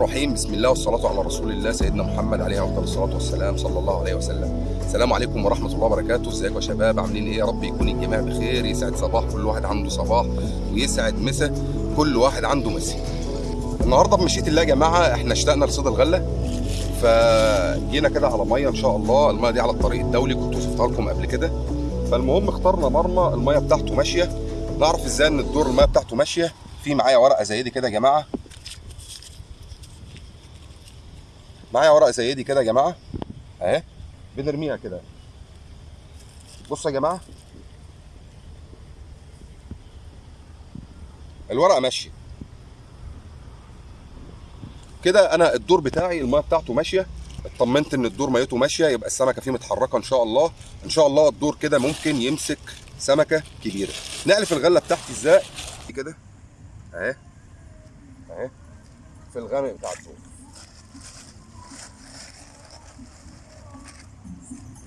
بسم الله والصلاة على رسول الله سيدنا محمد عليه أفضل الصلاة والسلام صلى الله عليه وسلم. السلام عليكم ورحمة الله وبركاته. ازيكم يا شباب؟ عاملين إيه يا رب؟ يكون الجميع بخير. يسعد صباح كل واحد عنده صباح ويسعد مسا كل واحد عنده مسا النهارده بمشيئة الله يا جماعة إحنا اشتقنا لصيد الغلة. فجينا كده على مية إن شاء الله. المية دي على الطريق الدولي كنت وصفتها لكم قبل كده. فالمهم اخترنا مرمى المية بتاعته ماشية. نعرف إزاي إن الدور المية بتاعته ماشية؟ في معايا ورقة زي دي كده يا جماعة. معايا ورقه زي دي كده يا جماعة. اهي بنرميها كده. بصوا يا جماعة. الورقة ماشية. كده أنا الدور بتاعي المية بتاعته ماشية. اطمنت إن الدور ميته ماشية يبقى السمكة فيه متحركة إن شاء الله. إن شاء الله الدور كده ممكن يمسك سمكة كبيرة. نقلف الغلة بتاعتي إزاي؟ كده. اهي. اهي. في الغامق بتاع الدور.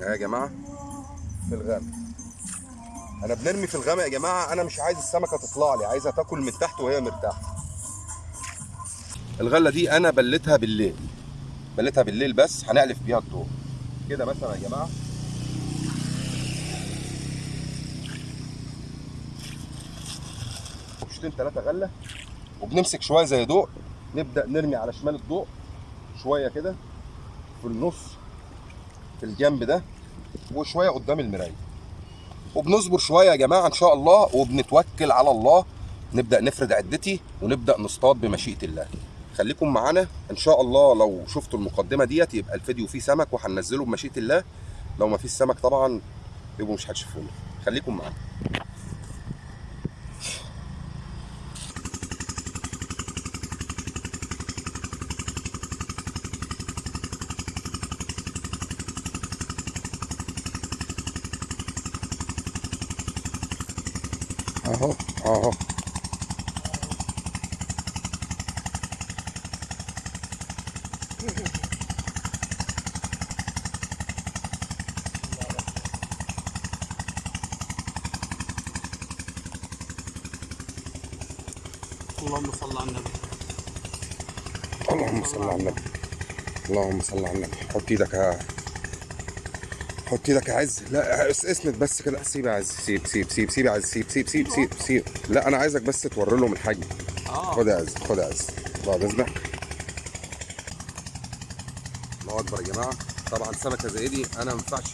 اهي يا جماعة؟ في الغامق أنا بنرمي في الغامق يا جماعة أنا مش عايز السمكة تطلع لي عايزها تاكل من تحت وهي مرتاحة. الغلة دي أنا بلتها بالليل. بلتها بالليل بس هنقلف بيها الدور كده مثلا يا جماعة. قفشتين ثلاثة غلة. وبنمسك شوية زي ضوء. نبدأ نرمي على شمال الضوء. شوية كده. في النص. في الجنب ده. وشويه قدام المراية. وبنصبر شوية يا جماعة إن شاء الله وبنتوكل على الله. نبدأ نفرد عدتي ونبدأ نصطاد بمشيئة الله. خليكم معانا إن شاء الله لو شفتوا المقدمة ديت يبقى الفيديو فيه سمك وهننزله بمشيئة الله. لو ما فيش سمك طبعا يبقوا مش هتشوفونا. خليكم معانا. اهو اهو. اللهم صل على النبي. اللهم صل على النبي. اللهم صل على النبي. حط إيدك حط إيدك يا عز. لا اس- اسند بس كده. سيب يا عز. سيب سيب سيب سيب يا عز. سيب سيب سيب سيب سيب. لا أنا عايزك بس توري لهم الحجم. آه. خد يا عز خد يا عز. بعد إذنك. الله أكبر يا جماعة. طبعا سمكة زي دي أنا ما ينفعش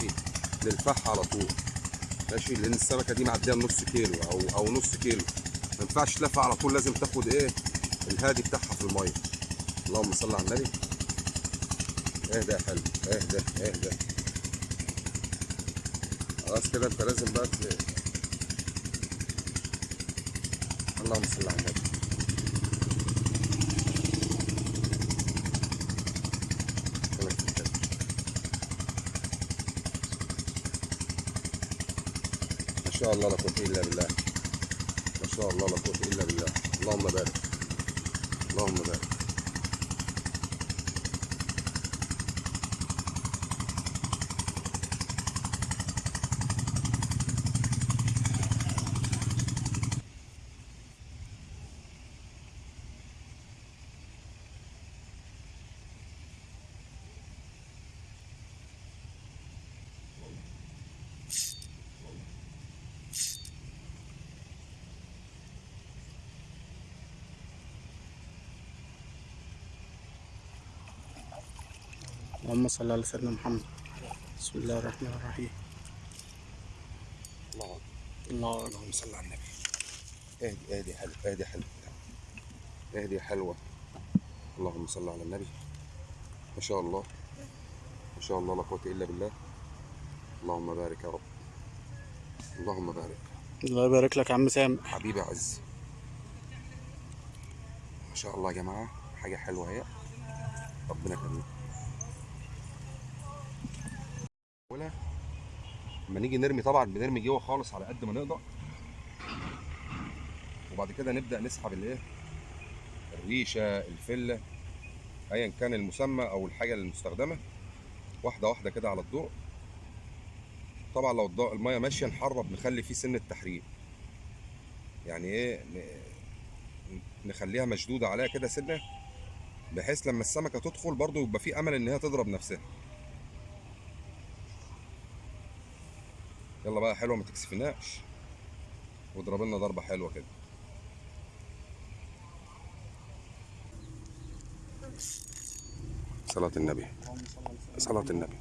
ألفها على طول. ماشي؟ لأن السمكة دي معدية نص كيلو أو أو نص كيلو. ما ينفعش تلف على طول. لازم تاخد إيه؟ الهادي بتاعها في المية. اللهم صل على النبي. اهدى يا حلو. اهدى اهدى. خلاص كده انت لازم بقى اللهم صل على النبي. ما شاء الله لا قوة إلا بالله. ما شاء الله لا قوة إلا بالله. اللهم بارك. اللهم بارك. اللهم صل على سيدنا محمد. بسم الله الرحمن الرحيم. الله. الله اللهم صل على النبي. اهدي اهدي حلو اهدي حلو اهدي حلوة. اللهم صل على النبي. ما شاء الله. ما شاء الله لا قوة إلا بالله. اللهم بارك يا رب. اللهم بارك. الله يبارك لك يا عم سام حبيبي عز. ما شاء الله يا جماعة. حاجة حلوة أهي. ربنا يخليك ولا لما نيجي نرمي طبعا بنرمي جوه خالص على قد ما نقدر. وبعد كده نبدأ نسحب الإيه؟ الريشة الفلة ايا كان المسمى أو الحاجة المستخدمة. واحدة واحدة كده على الضوء. طبعا لو الضوء المية ماشية نحرب نخلي فيه سن التحريق يعني إيه؟ نخليها مشدودة عليها كده سنة بحيث لما السمكة تدخل برضو يبقى في أمل إن هي تضرب نفسها. يلا بقى حلوة ما تكسفناش. واضرب لنا ضربة حلوة كده. صلاة النبي. صلاة النبي.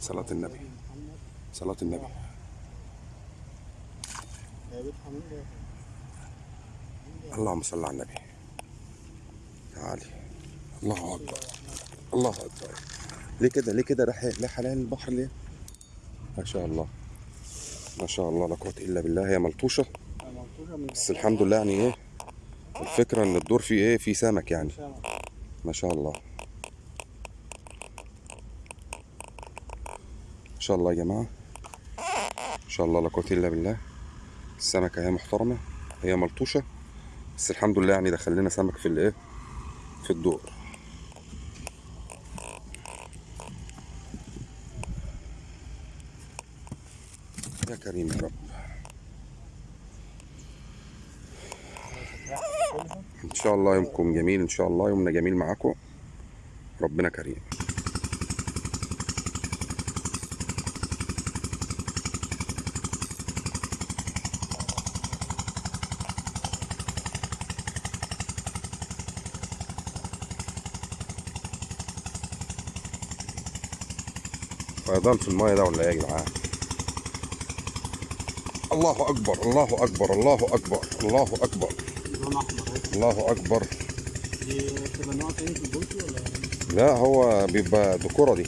صلاة النبي. صلاة النبي. اللهم صل على النبي. تعالي الله أكبر. الله أكبر. ليه كده؟ ليه كده؟ راح ليه حلال البحر ليه؟ ما شاء الله. ما شاء الله لا قوة إلا بالله. هي ملطوشة. بس الحمد لله يعني إيه الفكرة إن الدور فيه إيه فيه سمك يعني. ما شاء الله. ما شاء الله يا جماعة. ما شاء الله لا قوة إلا بالله. السمكة هي محترمة هي ملطوشة. بس الحمد لله يعني دخل لنا سمك في الايه في الدور. يا كريم يا رب. إن شاء الله يومكم جميل إن شاء الله يومنا جميل معاكم. ربنا كريم. فيضان في الماية ده ولا إيه يا جدعان الله أكبر الله أكبر الله أكبر الله اهي. الله أكبر. دي تاني في ولا لا هو بيبقى ديكوره دي؟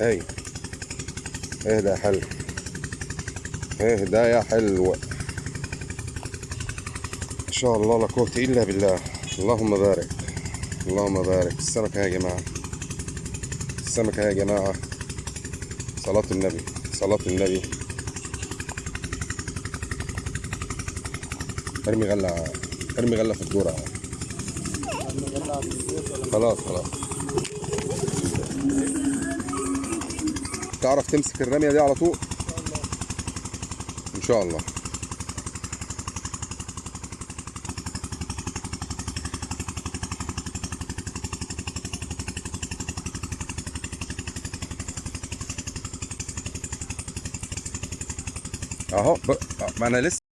أي. إيه ده يا حلو. ده يا حلو. إن شاء الله لا قوة إلا بالله. اللهم بارك. اللهم بارك. السمكه يا جماعة. السمكه يا جماعة. صلاة النبي. صلاة النبي. أرمي غلة أرمي غلة في الدوره خلاص خلاص. تعرف تمسك الرمية دي على طول؟ إن شاء الله. أهو. ما أنا لسه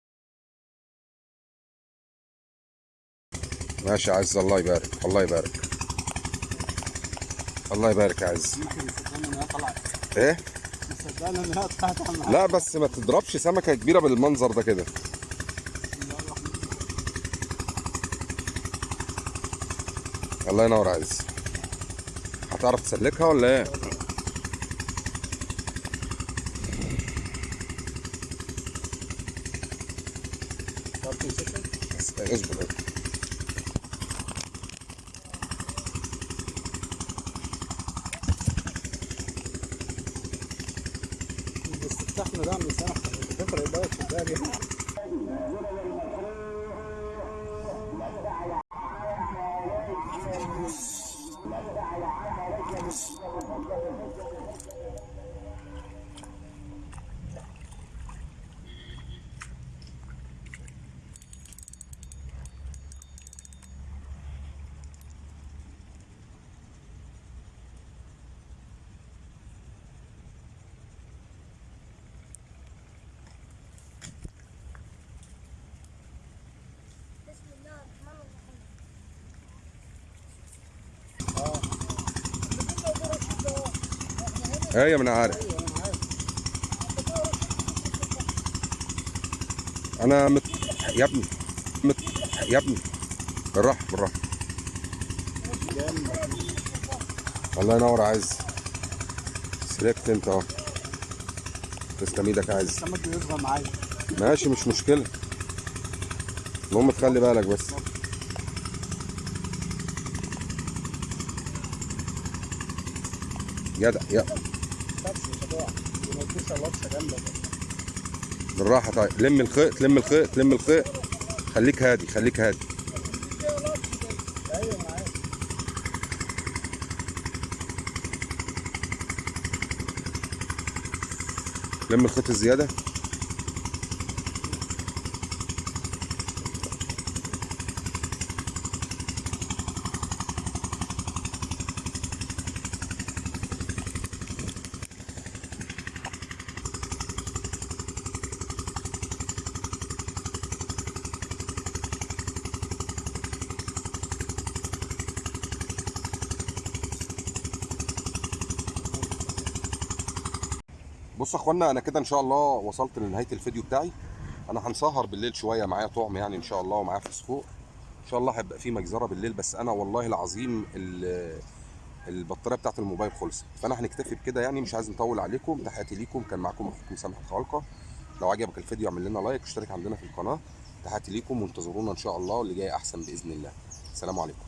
ماشي يا عز. الله يبارك. الله يبارك. الله يبارك يا عز. إيه؟ لا بس ما تضربش سمكة كبيرة بالمنظر ده كده. الله ينور يا عز. هتعرف تسلكها ولا إيه؟ بس اصبر. استفتحنا ده من سنة تفرق بقى الشباب دي بسم أيوه ما أنا عارف. أنا مت... يا ابني مت... يا ابني. بالراحة بالراحة. الله ينور عز سلكت أنت أهو. تسلم إيدك يا عز ماشي مش مشكلة. المهم تخلي بالك بس. جدع يا جامدة بالراحة طيب. لم الخيط لم الخيط لم الخيط. خليك هادي خليك هادي. لم الخيط الزيادة؟ بصوا يا اخوانا أنا كده ان شاء الله وصلت لنهاية الفيديو بتاعي. أنا هنسهر بالليل شوية معايا طعم يعني ان شاء الله ومعايا فسفور ان شاء الله هيبقى في مجزرة بالليل بس أنا والله العظيم ال- البطارية بتاعت الموبايل خلصت. فانا هنكتفي بكده يعني مش عايز نطول عليكم. تحياتي ليكم. كان معاكم أخوكم سامح الخالقه لو عجبك الفيديو اعمل لنا لايك واشترك عندنا في القناة. تحياتي ليكم وانتظرونا إن شاء الله واللي جاي أحسن بإذن الله. السلام عليكم.